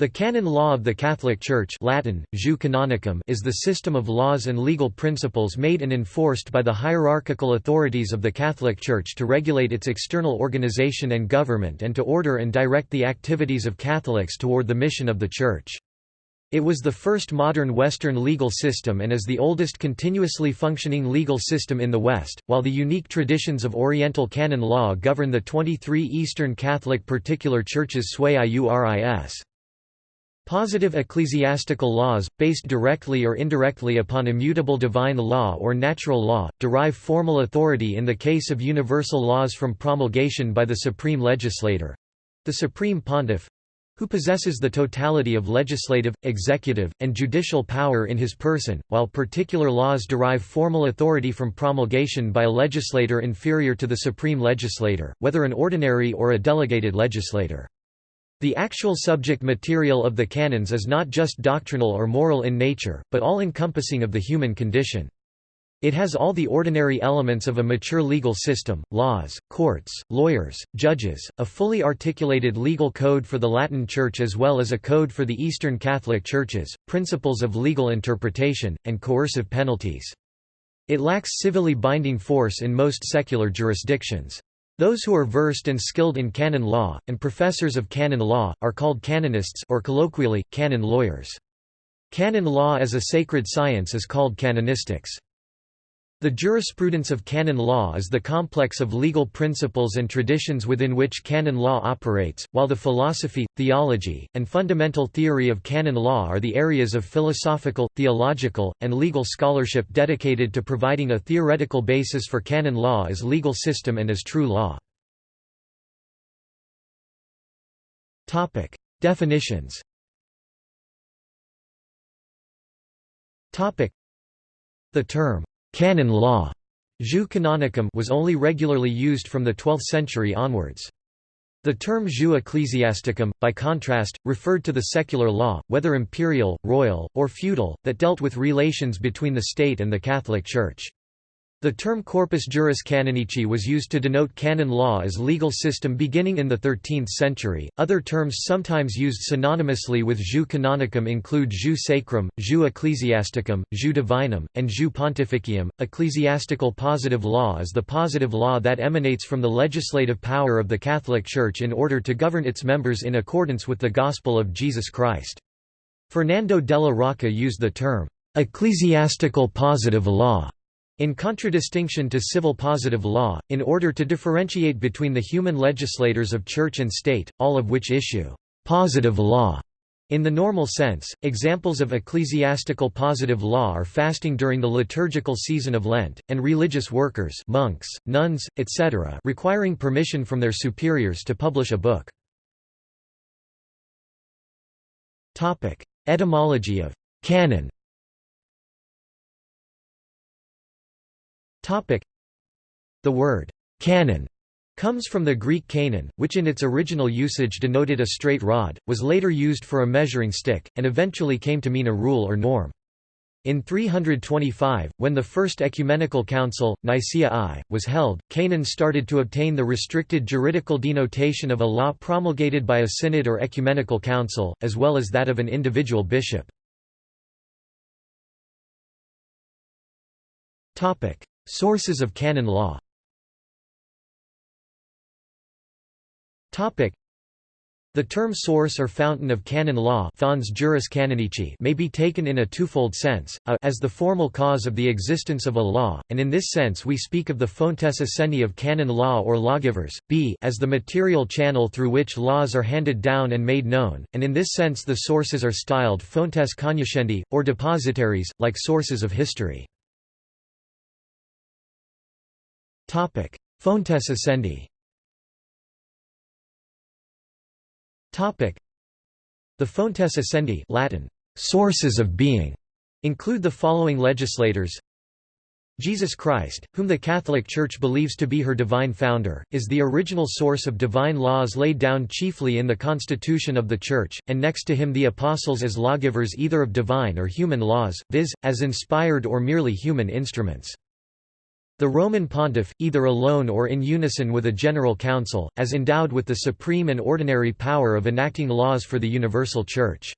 The canon law of the Catholic Church Latin, jus canonicum is the system of laws and legal principles made and enforced by the hierarchical authorities of the Catholic Church to regulate its external organization and government and to order and direct the activities of Catholics toward the mission of the Church. It was the first modern Western legal system and is the oldest continuously functioning legal system in the West, while the unique traditions of Oriental canon law govern the 23 Eastern Catholic particular churches sui iuris. Positive ecclesiastical laws, based directly or indirectly upon immutable divine law or natural law, derive formal authority in the case of universal laws from promulgation by the supreme legislator—the supreme pontiff—who possesses the totality of legislative, executive, and judicial power in his person, while particular laws derive formal authority from promulgation by a legislator inferior to the supreme legislator, whether an ordinary or a delegated legislator. The actual subject material of the canons is not just doctrinal or moral in nature, but all-encompassing of the human condition. It has all the ordinary elements of a mature legal system, laws, courts, lawyers, judges, a fully articulated legal code for the Latin Church as well as a code for the Eastern Catholic Churches, principles of legal interpretation, and coercive penalties. It lacks civilly binding force in most secular jurisdictions. Those who are versed and skilled in canon law, and professors of canon law, are called canonists or colloquially, canon lawyers. Canon law as a sacred science is called canonistics. The jurisprudence of canon law is the complex of legal principles and traditions within which canon law operates, while the philosophy, theology, and fundamental theory of canon law are the areas of philosophical, theological, and legal scholarship dedicated to providing a theoretical basis for canon law as legal system and as true law. Definitions The term Canon law jus canonicum was only regularly used from the 12th century onwards. The term jus ecclesiasticum, by contrast, referred to the secular law, whether imperial, royal, or feudal, that dealt with relations between the state and the Catholic Church. The term corpus juris canonici was used to denote canon law as legal system beginning in the 13th century. Other terms sometimes used synonymously with jus canonicum include jus sacrum, jus ecclesiasticum, jus divinum, and jus pontificium. Ecclesiastical positive law is the positive law that emanates from the legislative power of the Catholic Church in order to govern its members in accordance with the gospel of Jesus Christ. Fernando della Rocca used the term ecclesiastical positive law in contradistinction to civil positive law, in order to differentiate between the human legislators of church and state, all of which issue positive law in the normal sense, examples of ecclesiastical positive law are fasting during the liturgical season of Lent, and religious workers monks, nuns, etc. requiring permission from their superiors to publish a book. Etymology of «canon» The word «canon» comes from the Greek canon, which in its original usage denoted a straight rod, was later used for a measuring stick, and eventually came to mean a rule or norm. In 325, when the First Ecumenical Council, Nicaea I, was held, canon started to obtain the restricted juridical denotation of a law promulgated by a synod or ecumenical council, as well as that of an individual bishop. Sources of canon law the term source or fountain of canon law may be taken in a twofold sense, a as the formal cause of the existence of a law, and in this sense we speak of the fontes essendi of canon law or lawgivers, b as the material channel through which laws are handed down and made known, and in this sense the sources are styled fontes cognoscendi, or depositaries, like sources of history. Topic: Fontes essendi. Topic: The fontes essendi, Latin sources of being, include the following legislators. Jesus Christ, whom the Catholic Church believes to be her divine founder, is the original source of divine laws laid down chiefly in the constitution of the Church, and next to him the apostles as lawgivers either of divine or human laws, viz., as inspired or merely human instruments. The Roman pontiff, either alone or in unison with a general council, as endowed with the supreme and ordinary power of enacting laws for the universal church.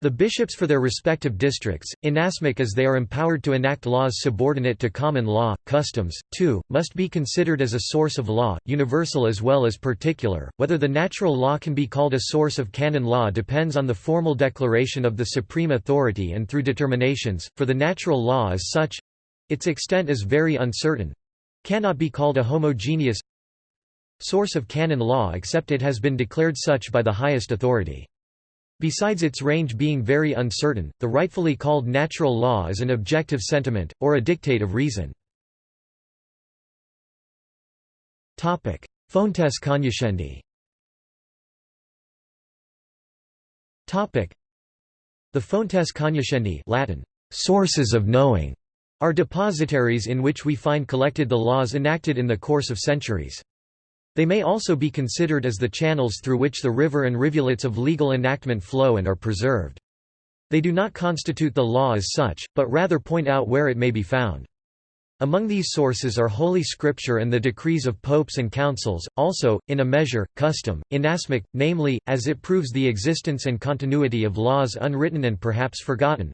The bishops for their respective districts, inasmuch as they are empowered to enact laws subordinate to common law, customs, too, must be considered as a source of law, universal as well as particular. Whether the natural law can be called a source of canon law depends on the formal declaration of the supreme authority and through determinations, for the natural law as such its extent is very uncertain cannot be called a homogeneous source of canon law except it has been declared such by the highest authority. Besides its range being very uncertain, the rightfully called natural law is an objective sentiment, or a dictate of reason. Fontes cognoscendi The fontes cognoscendi Latin, sources of knowing, are depositaries in which we find collected the laws enacted in the course of centuries. They may also be considered as the channels through which the river and rivulets of legal enactment flow and are preserved. They do not constitute the law as such, but rather point out where it may be found. Among these sources are Holy Scripture and the decrees of popes and councils, also, in a measure, custom, inasmuch, namely, as it proves the existence and continuity of laws unwritten and perhaps forgotten.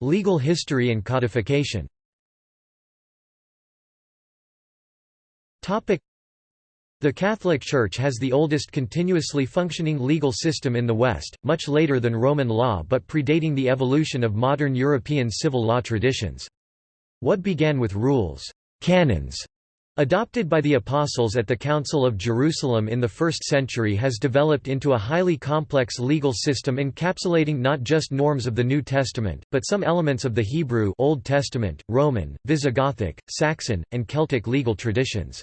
Legal history and codification. The Catholic Church has the oldest continuously functioning legal system in the West, much later than Roman law but predating the evolution of modern European civil law traditions. What began with rules canons, adopted by the Apostles at the Council of Jerusalem in the 1st century has developed into a highly complex legal system encapsulating not just norms of the New Testament, but some elements of the Hebrew Old Testament, Roman, Visigothic, Saxon, and Celtic legal traditions.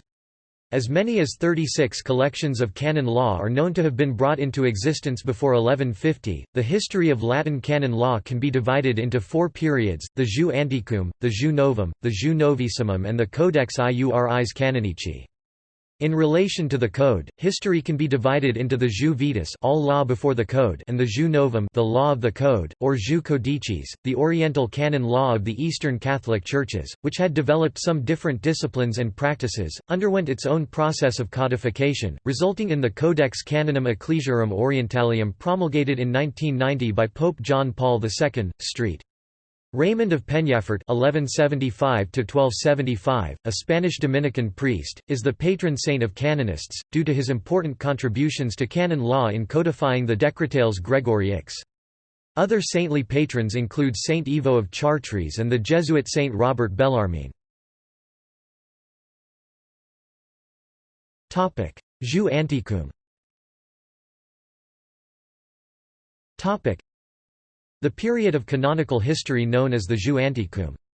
As many as 36 collections of canon law are known to have been brought into existence before 1150. The history of Latin canon law can be divided into four periods: the Jus Antiquum, the Jus Novum, the Jus Novissimum, and the Codex Iuris Canonici. In relation to the Code, history can be divided into the Jus Vetus all law before the Code and the Jus Novum the law of the Code, or Jus Codicis, the Oriental canon law of the Eastern Catholic Churches, which had developed some different disciplines and practices, underwent its own process of codification, resulting in the Codex Canonum Ecclesiarum Orientalium promulgated in 1990 by Pope John Paul II. St. Raymond of Peñafort (1175–1275), a Spanish Dominican priest, is the patron saint of canonists, due to his important contributions to canon law in codifying the Decretales Gregori X. Other saintly patrons include Saint Ivo of Chartres and the Jesuit Saint Robert Bellarmine. Topic: Jus Antiquum. Topic: the period of canonical history known as the Jus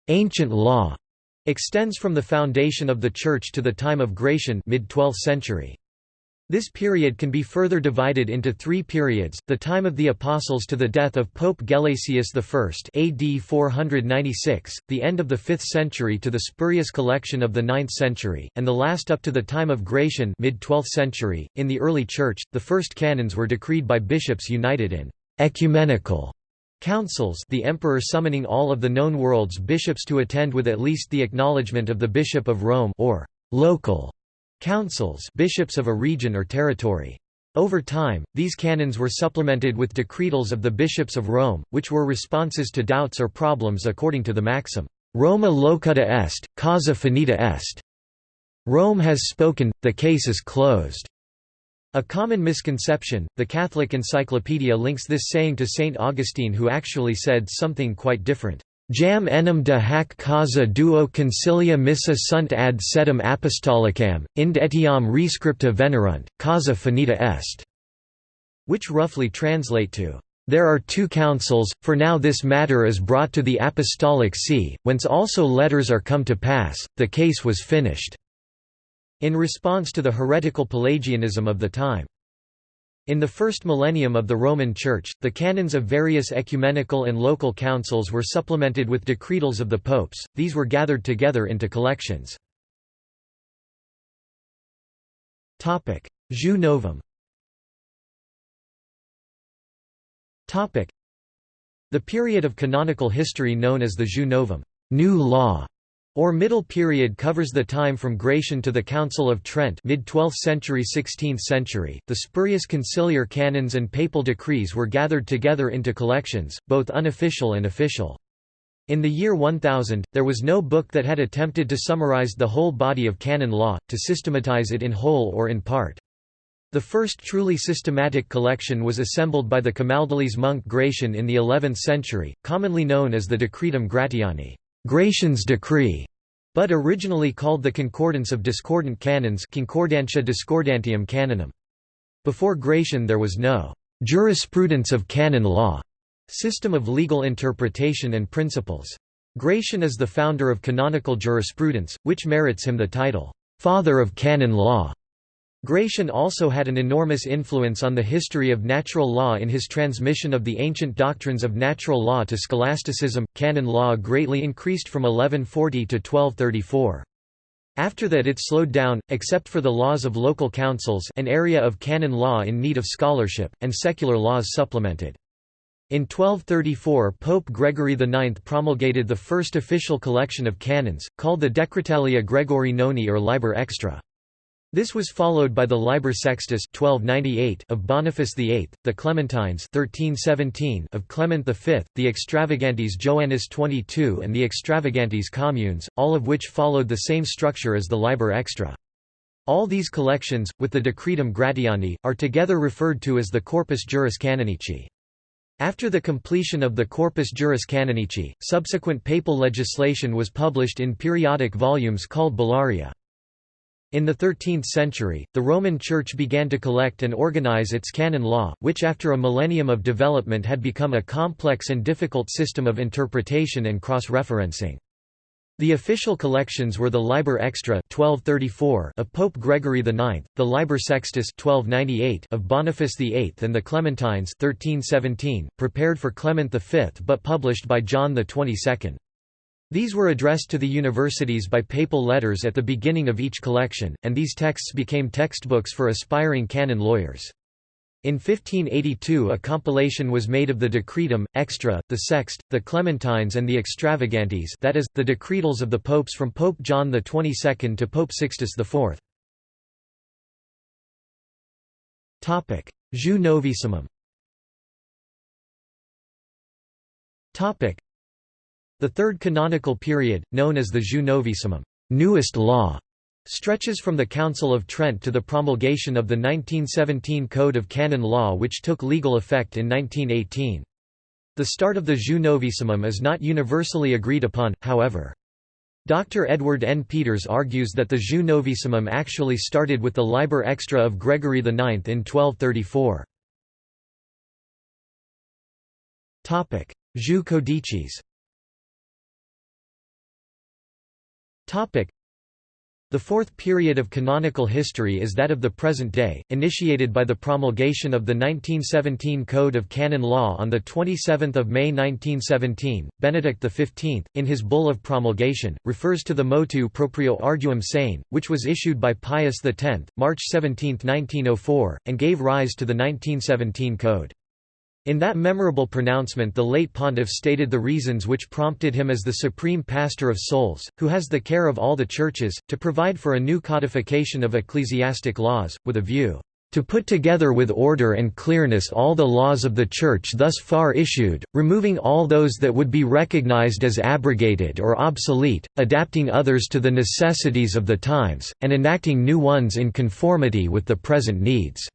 ancient law", extends from the foundation of the Church to the time of Gratian mid-12th century. This period can be further divided into three periods, the time of the Apostles to the death of Pope Gelasius I AD 496, the end of the 5th century to the spurious collection of the 9th century, and the last up to the time of Gratian mid-12th century. .In the early Church, the first canons were decreed by bishops united in ecumenical Councils the emperor summoning all of the known world's bishops to attend with at least the acknowledgement of the Bishop of Rome or local councils bishops of a region or territory. Over time, these canons were supplemented with decretals of the bishops of Rome, which were responses to doubts or problems according to the maxim, Roma locuta est, causa finita est. Rome has spoken, the case is closed. A common misconception, the Catholic Encyclopedia links this saying to Saint Augustine who actually said something quite different. Jam enim de hac causa duo concilia missa sunt ad sedem apostolicam, ind etiam rescripta venerunt, causa finita est, which roughly translate to, There are two councils, for now this matter is brought to the apostolic see, whence also letters are come to pass, the case was finished. In response to the heretical Pelagianism of the time. In the first millennium of the Roman Church, the canons of various ecumenical and local councils were supplemented with decretals of the popes, these were gathered together into collections. Jus Novum The period of canonical history known as the Jus Novum new law", or Middle Period covers the time from Gratian to the Council of Trent mid-12th century 16th century. The spurious conciliar canons and papal decrees were gathered together into collections, both unofficial and official. In the year 1000, there was no book that had attempted to summarize the whole body of canon law, to systematize it in whole or in part. The first truly systematic collection was assembled by the Camaldolese monk Gratian in the 11th century, commonly known as the Decretum Gratiani Gratian's decree", but originally called the Concordance of Discordant Canons Concordantia Discordantium Canonum. Before Gratian there was no «jurisprudence of canon law» system of legal interpretation and principles. Gratian is the founder of canonical jurisprudence, which merits him the title, «father of canon law». Gratian also had an enormous influence on the history of natural law in his transmission of the ancient doctrines of natural law to scholasticism. Canon law greatly increased from 1140 to 1234. After that it slowed down, except for the laws of local councils an area of canon law in need of scholarship, and secular laws supplemented. In 1234 Pope Gregory IX promulgated the first official collection of canons, called the Decretalia Gregori Noni or Liber Extra. This was followed by the Liber Sextus 1298 of Boniface VIII, the Clementines 1317 of Clement V, the Extravagantes Joannis 22 and the Extravagantes Communes, all of which followed the same structure as the Liber Extra. All these collections, with the Decretum Gratiani, are together referred to as the Corpus Juris Canonici. After the completion of the Corpus Juris Canonici, subsequent papal legislation was published in periodic volumes called Bullaria. In the 13th century, the Roman Church began to collect and organize its canon law, which after a millennium of development had become a complex and difficult system of interpretation and cross-referencing. The official collections were the Liber Extra 1234 of Pope Gregory IX, the Liber Sextus 1298 of Boniface VIII and the Clementines 1317, prepared for Clement V but published by John XXII. These were addressed to the universities by papal letters at the beginning of each collection, and these texts became textbooks for aspiring canon lawyers. In 1582 a compilation was made of the Decretum, Extra, the Sext, the Clementines and the Extravagantes that is, the decretals of the popes from Pope John XXII to Pope Sixtus IV. Jus Novissimum the third canonical period, known as the Jus Novissimum newest law", stretches from the Council of Trent to the promulgation of the 1917 Code of Canon Law which took legal effect in 1918. The start of the Jus Novissimum is not universally agreed upon, however. Dr. Edward N. Peters argues that the Jus Novissimum actually started with the Liber Extra of Gregory IX in 1234. Jus Codicis The fourth period of canonical history is that of the present day, initiated by the promulgation of the 1917 Code of Canon Law on 27 May 1917. Benedict XV, in his Bull of Promulgation, refers to the motu proprio Arduum Sane, which was issued by Pius X, March 17, 1904, and gave rise to the 1917 Code. In that memorable pronouncement the late pontiff stated the reasons which prompted him as the supreme pastor of souls, who has the care of all the churches, to provide for a new codification of ecclesiastic laws, with a view to put together with order and clearness all the laws of the Church thus far issued, removing all those that would be recognized as abrogated or obsolete, adapting others to the necessities of the times, and enacting new ones in conformity with the present needs."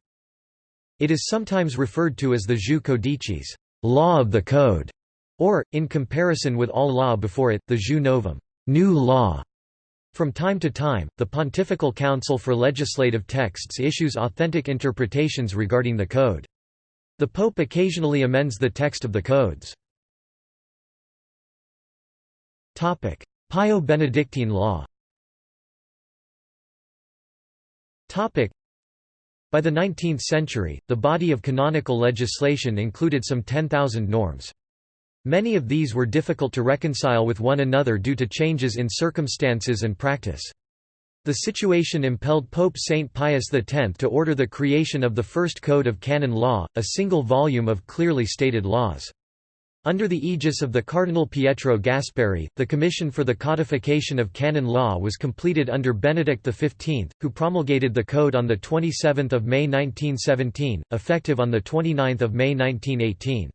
It is sometimes referred to as the jus codicis law of the code", or, in comparison with all law before it, the jus novum new law". From time to time, the Pontifical Council for Legislative Texts issues authentic interpretations regarding the code. The Pope occasionally amends the text of the codes. Pio-Benedictine law by the 19th century, the body of canonical legislation included some 10,000 norms. Many of these were difficult to reconcile with one another due to changes in circumstances and practice. The situation impelled Pope Saint Pius X to order the creation of the first Code of Canon Law, a single volume of clearly stated laws. Under the aegis of the Cardinal Pietro Gasparri, the Commission for the Codification of Canon Law was completed under Benedict XV, who promulgated the code on 27 May 1917, effective on 29 May 1918.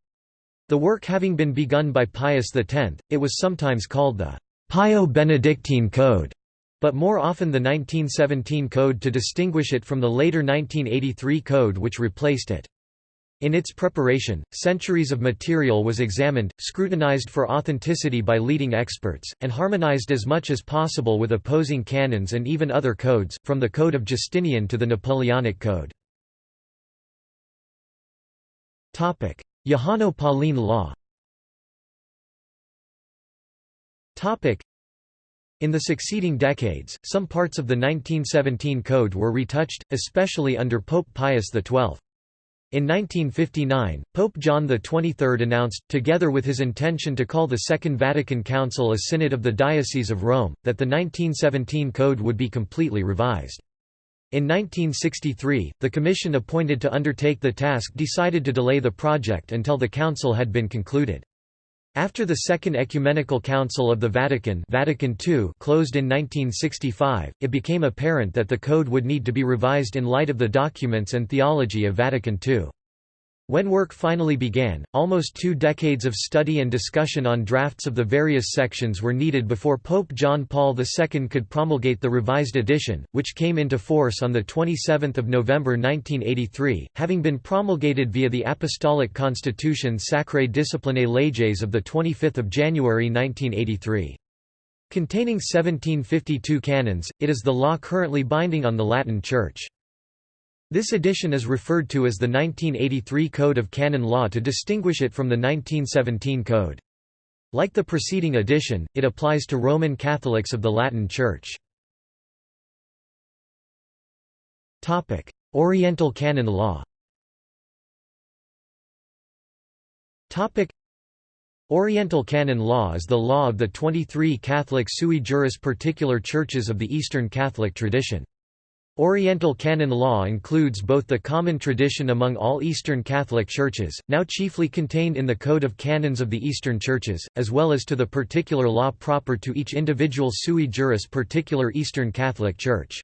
The work having been begun by Pius X, it was sometimes called the Pio-Benedictine Code, but more often the 1917 Code to distinguish it from the later 1983 Code which replaced it. In its preparation, centuries of material was examined, scrutinized for authenticity by leading experts, and harmonized as much as possible with opposing canons and even other codes, from the Code of Justinian to the Napoleonic Code. Johanno-Pauline law in the succeeding decades, some parts of the 1917 Code were retouched, especially under Pope Pius XII. In 1959, Pope John XXIII announced, together with his intention to call the Second Vatican Council a Synod of the Diocese of Rome, that the 1917 Code would be completely revised. In 1963, the commission appointed to undertake the task decided to delay the project until the council had been concluded. After the Second Ecumenical Council of the Vatican, Vatican II closed in 1965, it became apparent that the code would need to be revised in light of the documents and theology of Vatican II. When work finally began, almost two decades of study and discussion on drafts of the various sections were needed before Pope John Paul II could promulgate the revised edition, which came into force on 27 November 1983, having been promulgated via the Apostolic Constitution Sacrae Disciplinae Leges of 25 January 1983. Containing 1752 canons, it is the law currently binding on the Latin Church. This edition is referred to as the 1983 Code of Canon Law to distinguish it from the 1917 Code. Like the preceding edition, it applies to Roman Catholics of the Latin Church. Oriental Canon Law Oriental Canon Law is the law of the 23 Catholic sui juris particular churches of the Eastern Catholic tradition. Oriental canon law includes both the common tradition among all Eastern Catholic churches, now chiefly contained in the Code of Canons of the Eastern Churches, as well as to the particular law proper to each individual sui juris particular Eastern Catholic Church.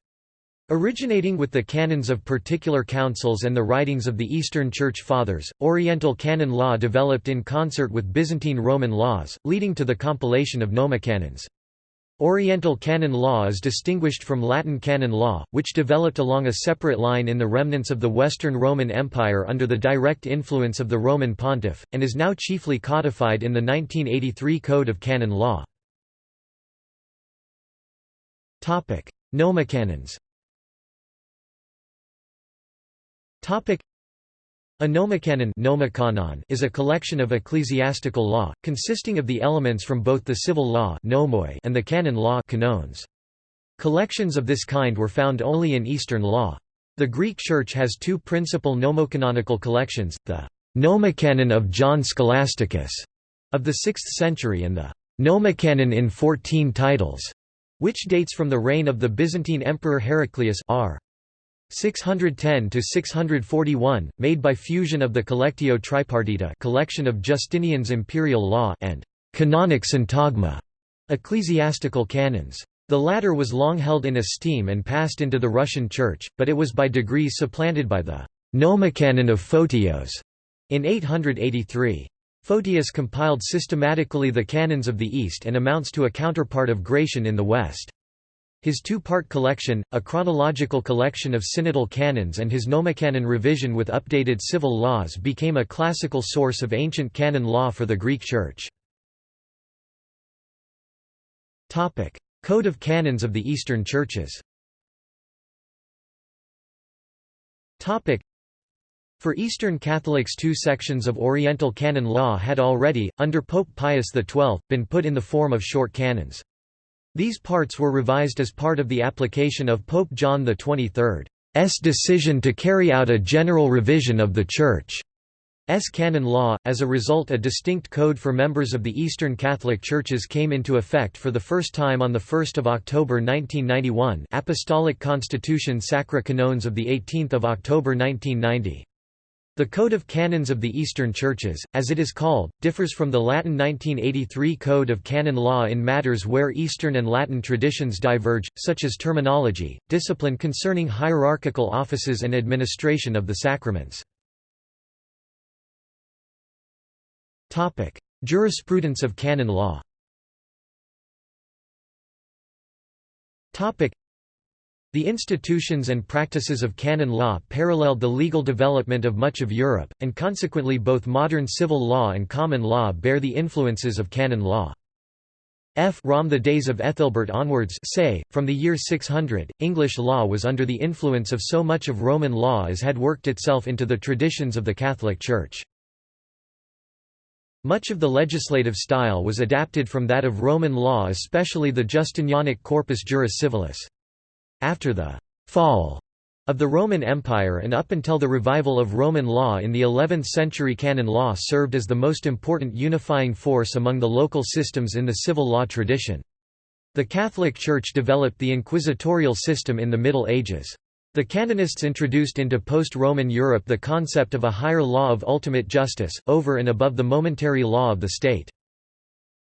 Originating with the canons of particular councils and the writings of the Eastern Church Fathers, Oriental canon law developed in concert with Byzantine Roman laws, leading to the compilation of nomocanons. Oriental canon law is distinguished from Latin canon law, which developed along a separate line in the remnants of the Western Roman Empire under the direct influence of the Roman pontiff, and is now chiefly codified in the 1983 Code of Canon Law. Nomocanons a nomocanon is a collection of ecclesiastical law, consisting of the elements from both the civil law and the canon law. Collections of this kind were found only in Eastern law. The Greek Church has two principal nomocanonical collections, the Nomocanon of John Scholasticus of the 6th century and the Nomocanon in 14 titles, which dates from the reign of the Byzantine Emperor Heraclius r. 610 to 641, made by fusion of the Collectio Tripartita, collection of Justinian's imperial law, and canonic syntagma, ecclesiastical canons. The latter was long held in esteem and passed into the Russian Church, but it was by degrees supplanted by the Nomocanon of Photios in 883. Photius compiled systematically the canons of the East and amounts to a counterpart of Gratian in the West. His two-part collection, a chronological collection of synodal canons and his nomocanon revision with updated civil laws became a classical source of ancient canon law for the Greek Church. Code of Canons of the Eastern Churches for Eastern Catholics two sections of Oriental canon law had already, under Pope Pius XII, been put in the form of short canons. These parts were revised as part of the application of Pope John XXIII's decision to carry out a general revision of the Church's canon law. As a result, a distinct code for members of the Eastern Catholic Churches came into effect for the first time on 1 October 1991 Apostolic Constitution Sacri Canones of 18 October 1990. The Code of Canons of the Eastern Churches, as it is called, differs from the Latin 1983 Code of Canon Law in matters where Eastern and Latin traditions diverge, such as terminology, discipline concerning hierarchical offices and administration of the sacraments. Jurisprudence of canon law the institutions and practices of canon law paralleled the legal development of much of Europe, and consequently both modern civil law and common law bear the influences of canon law. F. From the days of Ethelbert onwards say, from the year 600, English law was under the influence of so much of Roman law as had worked itself into the traditions of the Catholic Church. Much of the legislative style was adapted from that of Roman law especially the Justinianic Corpus Juris Civilis. After the «fall» of the Roman Empire and up until the revival of Roman law in the 11th century canon law served as the most important unifying force among the local systems in the civil law tradition. The Catholic Church developed the inquisitorial system in the Middle Ages. The canonists introduced into post-Roman Europe the concept of a higher law of ultimate justice, over and above the momentary law of the state.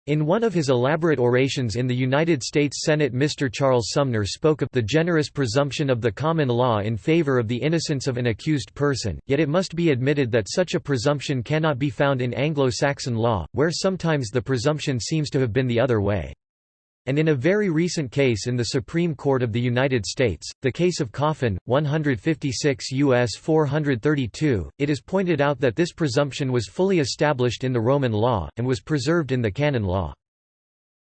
In one of his elaborate orations in the United States Senate Mr. Charles Sumner spoke of the generous presumption of the common law in favor of the innocence of an accused person, yet it must be admitted that such a presumption cannot be found in Anglo-Saxon law, where sometimes the presumption seems to have been the other way. And in a very recent case in the Supreme Court of the United States, the case of Coffin, 156 U.S. 432, it is pointed out that this presumption was fully established in the Roman law, and was preserved in the canon law.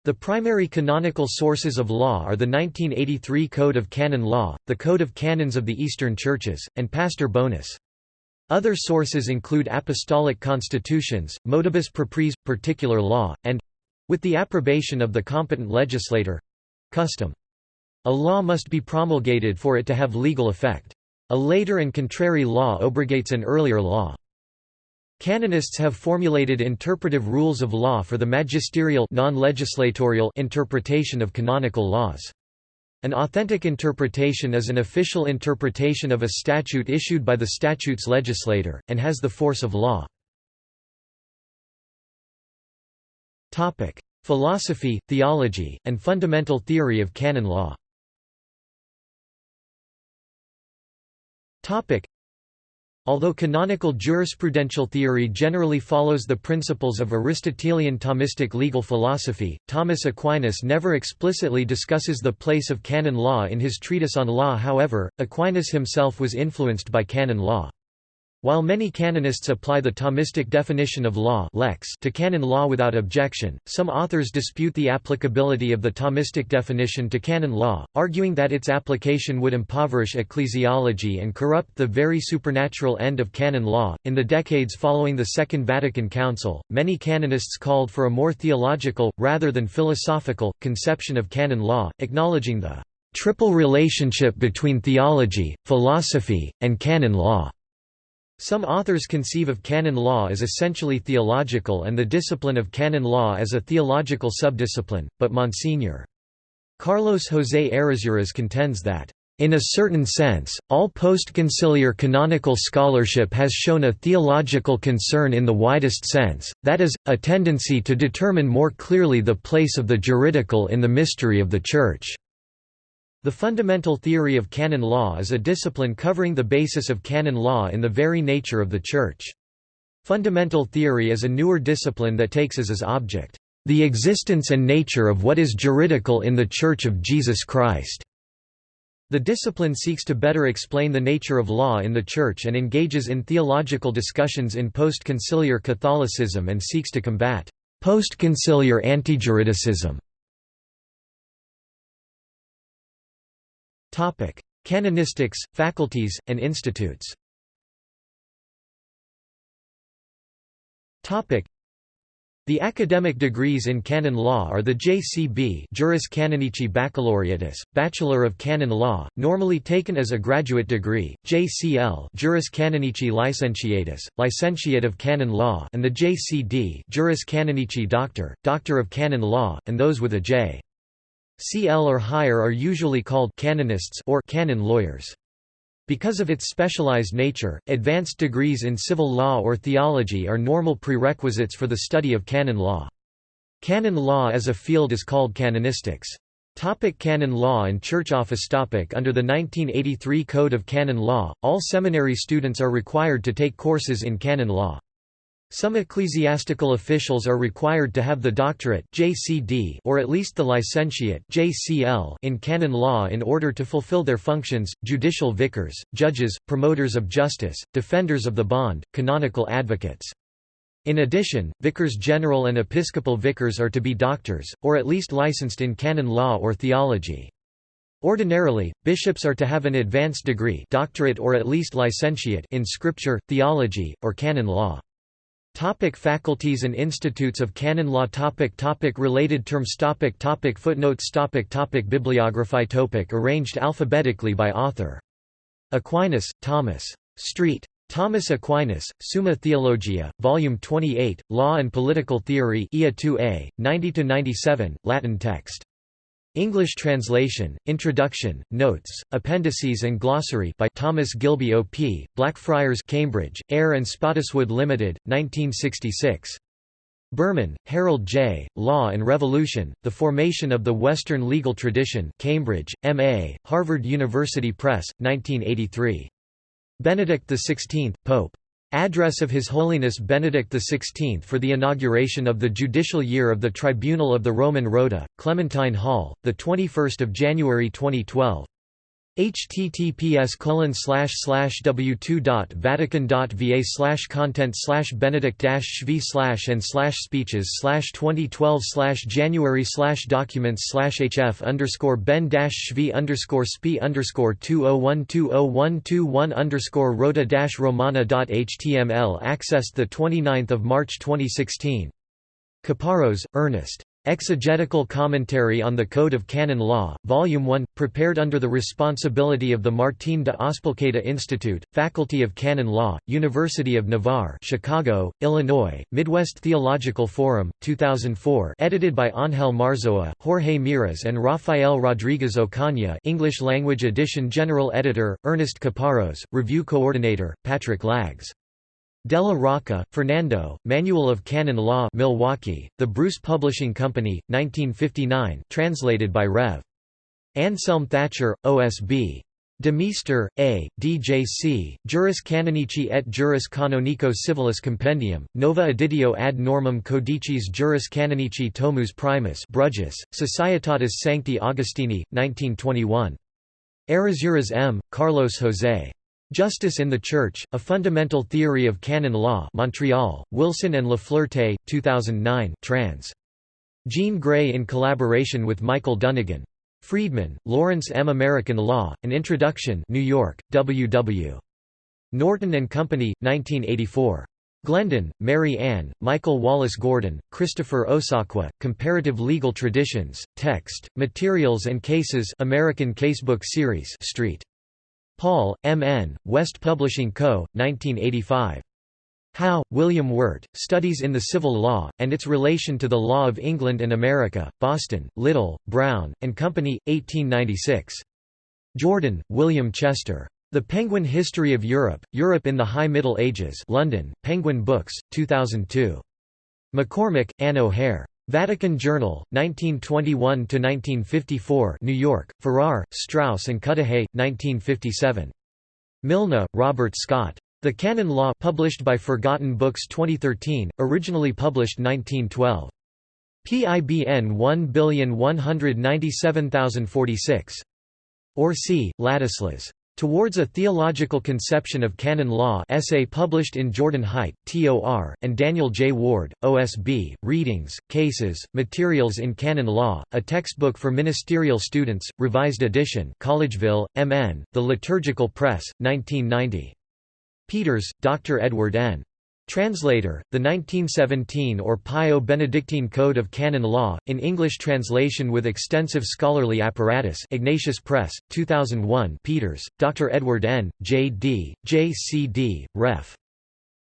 The primary canonical sources of law are the 1983 Code of Canon Law, the Code of Canons of the Eastern Churches, and Pastor Bonus. Other sources include apostolic constitutions, motibus propriis, particular law, and with the approbation of the competent legislator—custom. A law must be promulgated for it to have legal effect. A later and contrary law obrogates an earlier law. Canonists have formulated interpretive rules of law for the magisterial non-legislatorial interpretation of canonical laws. An authentic interpretation is an official interpretation of a statute issued by the statute's legislator, and has the force of law. Topic: Philosophy, theology, and fundamental theory of canon law. Topic: Although canonical jurisprudential theory generally follows the principles of Aristotelian Thomistic legal philosophy, Thomas Aquinas never explicitly discusses the place of canon law in his treatise on law however, Aquinas himself was influenced by canon law. While many canonists apply the Thomistic definition of law lex to canon law without objection, some authors dispute the applicability of the Thomistic definition to canon law, arguing that its application would impoverish ecclesiology and corrupt the very supernatural end of canon law. In the decades following the Second Vatican Council, many canonists called for a more theological, rather than philosophical, conception of canon law, acknowledging the triple relationship between theology, philosophy, and canon law. Some authors conceive of canon law as essentially theological and the discipline of canon law as a theological subdiscipline, but Monsignor. Carlos José Errázuriz contends that, "...in a certain sense, all post-conciliar canonical scholarship has shown a theological concern in the widest sense, that is, a tendency to determine more clearly the place of the juridical in the mystery of the Church." The fundamental theory of canon law is a discipline covering the basis of canon law in the very nature of the Church. Fundamental theory is a newer discipline that takes as its object, "...the existence and nature of what is juridical in the Church of Jesus Christ." The discipline seeks to better explain the nature of law in the Church and engages in theological discussions in post-conciliar Catholicism and seeks to combat post-conciliar antijuridicism. Canonistics, faculties, and institutes. The academic degrees in canon law are the JCB Juris Canonici Baccalaureatus, Bachelor of Canon Law, normally taken as a graduate degree, JCL Juris Canonici Licentiatus, Licentiate of Canon Law and the JCD Juris Canonici Doctor, Doctor of Canon Law, and those with a J. CL or higher are usually called canonists or canon lawyers. Because of its specialized nature, advanced degrees in civil law or theology are normal prerequisites for the study of canon law. Canon law as a field is called canonistics. Topic canon law and church office topic Under the 1983 Code of Canon Law, all seminary students are required to take courses in canon law. Some ecclesiastical officials are required to have the doctorate JCD or at least the licentiate JCL in canon law in order to fulfill their functions, judicial vicars, judges, promoters of justice, defenders of the bond, canonical advocates. In addition, vicars general and episcopal vicars are to be doctors, or at least licensed in canon law or theology. Ordinarily, bishops are to have an advanced degree doctorate or at least licentiate in scripture, theology, or canon law. Topic faculties and institutes of canon law topic topic Related terms topic topic Footnotes topic topic Bibliography topic Arranged alphabetically by author. Aquinas, Thomas. Street. Thomas Aquinas, Summa Theologia, Volume 28, Law and Political Theory IA 2a, 90–97, Latin text. English translation, Introduction, Notes, Appendices and Glossary by Thomas Gilby O.P., Blackfriars Cambridge, Eyre and Spottiswoode Limited, 1966. Berman, Harold J., Law and Revolution, The Formation of the Western Legal Tradition Cambridge, M.A., Harvard University Press, 1983. Benedict XVI, Pope. Address of His Holiness Benedict XVI for the inauguration of the judicial year of the Tribunal of the Roman Rota, Clementine Hall, 21 January 2012 https colon slash slash w2.vatican.va slash content slash benedict shv slash and slash speeches slash 2012 slash january slash documents slash hf underscore ben dash shv underscore sp underscore 201202121 underscore rota dash romana dot html accessed the 29th of March 2016 Caparros, Ernest. Exegetical Commentary on the Code of Canon Law, Volume 1, prepared under the responsibility of the Martín de Azpilcueta Institute, Faculty of Canon Law, University of Navarre Chicago, Illinois, Midwest Theological Forum, 2004 edited by Ángel Marzoa, Jorge Miras and Rafael Rodriguez Ocaña English language edition General Editor, Ernest Caparros, Review Coordinator, Patrick Lagges Della Rocca, Fernando, Manual of Canon Law Milwaukee, The Bruce Publishing Company, 1959 translated by Rev. Anselm Thatcher, OSB. De Meester, A., DJC, Juris Canonici et Juris Canonico Civilis Compendium, Nova Editio ad normam codicis Juris Canonici Tomus Primus Bruges, Societatis Sancti Augustini, 1921. Errázuriz M., Carlos José. Justice in the Church, A Fundamental Theory of Canon Law Montreal, Wilson and Lafleurte, 2009 trans. Jean Gray in collaboration with Michael Dunnigan. Friedman, Lawrence M. American Law, An Introduction New York, W. W. Norton and Company, 1984. Glendon, Mary Ann, Michael Wallace Gordon, Christopher Osakwe, Comparative Legal Traditions, Text, Materials and Cases American Casebook Series Street. Paul, M. N., West Publishing Co., 1985. Howe, William Wirt, Studies in the Civil Law, and its Relation to the Law of England and America, Boston, Little, Brown, and Company, 1896. Jordan, William Chester. The Penguin History of Europe, Europe in the High Middle Ages London, Penguin Books, 2002. McCormick, Anne O'Hare. Vatican Journal, 1921–1954 New York, Farrar, Straus and Cudahy, 1957. Milne, Robert Scott. The Canon Law published by Forgotten Books 2013, originally published 1912. PIBN 1197046. Orsy, Ladislas. Towards a Theological Conception of Canon Law essay published in Jordan Hite, TOR, and Daniel J. Ward, OSB, Readings, Cases, Materials in Canon Law, a textbook for ministerial students, revised edition Collegeville, MN, The Liturgical Press, 1990. Peters, Dr. Edward N. Translator, the 1917 or Pio-Benedictine Code of Canon Law, in English translation with extensive scholarly apparatus Ignatius Press, 2001 Peters, Dr. Edward N., J.D., J.C.D., Ref.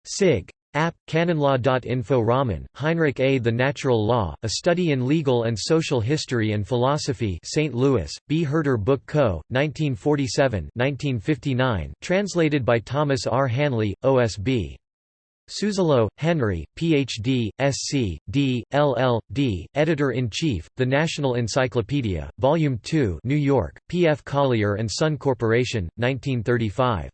Sig. App, canonlaw.info Rommen, Heinrich A. The Natural Law, A Study in Legal and Social History and Philosophy St. Louis, B. Herder Book Co., 1947 translated by Thomas R. Hanley, OSB. Suzzallo, Henry, Ph.D., Sc., D., LL.D., Editor-in-Chief, The National Encyclopedia, Volume 2 New York, P. F. Collier & Son Corporation, 1935.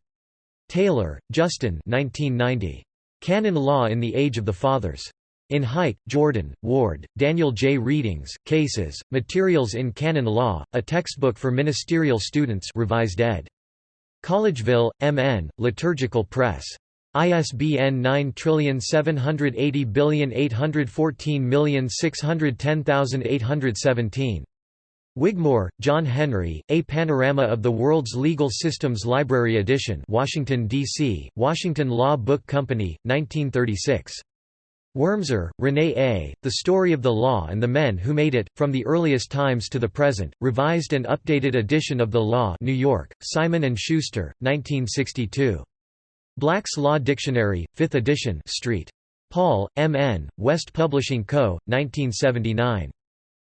Taylor, Justin 1990. Canon Law in the Age of the Fathers. In Hite, Jordan, Ward, Daniel J. Readings, Cases, Materials in Canon Law, a textbook for ministerial students revised ed. Collegeville, M.N., Liturgical Press. ISBN 9780814610817. Wigmore, John Henry, A Panorama of the World's Legal Systems Library Edition Washington, D.C., Washington Law Book Company, 1936. Wormser, René A., The Story of the Law and the Men Who Made It, From the Earliest Times to the Present, revised and updated edition of the Law New York, Simon & Schuster, 1962. Black's Law Dictionary, 5th edition Street. Paul, M. N., West Publishing Co., 1979.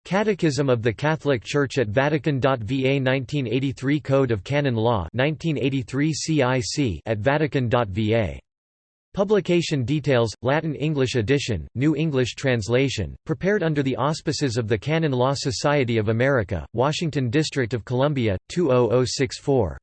Catechism of the Catholic Church at Vatican.va 1983 Code of Canon Law 1983 CIC at Vatican.va. Publication details, Latin-English edition, New English translation, prepared under the auspices of the Canon Law Society of America, Washington District of Columbia, 20064.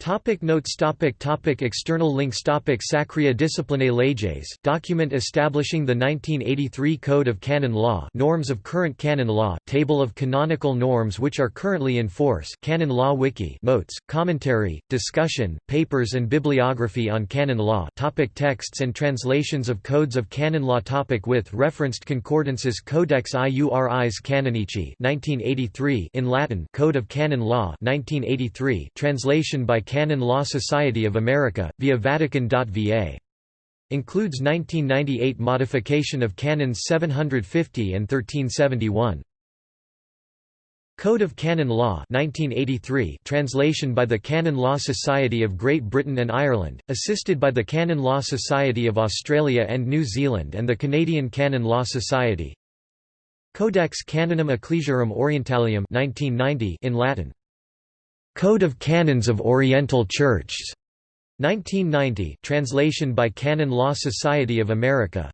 Topic notes topic topic External links topic Sacrae Disciplinae Leges, document establishing the 1983 Code of Canon Law norms of current canon law, table of canonical norms which are currently in force Canon Law Wiki notes, commentary, discussion, papers and bibliography on canon law topic Texts and translations of codes of canon law topic With referenced concordances Codex Iuris Canonici 1983 in Latin Code of Canon Law 1983 translation by Canon Law Society of America, via Vatican.va. Includes 1998 modification of Canons 750 and 1371. Code of Canon Law 1983 translation by the Canon Law Society of Great Britain and Ireland, assisted by the Canon Law Society of Australia and New Zealand and the Canadian Canon Law Society Codex Canonum Ecclesiarum Orientalium 1990 in Latin Code of Canons of Oriental Churches, 1990, translation by Canon Law Society of America.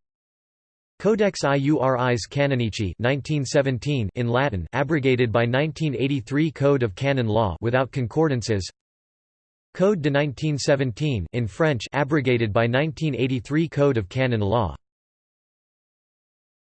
Codex Iuris Canonici 1917 in Latin abrogated by 1983 Code of Canon Law without concordances. Code de 1917 in French abrogated by 1983 Code of Canon Law.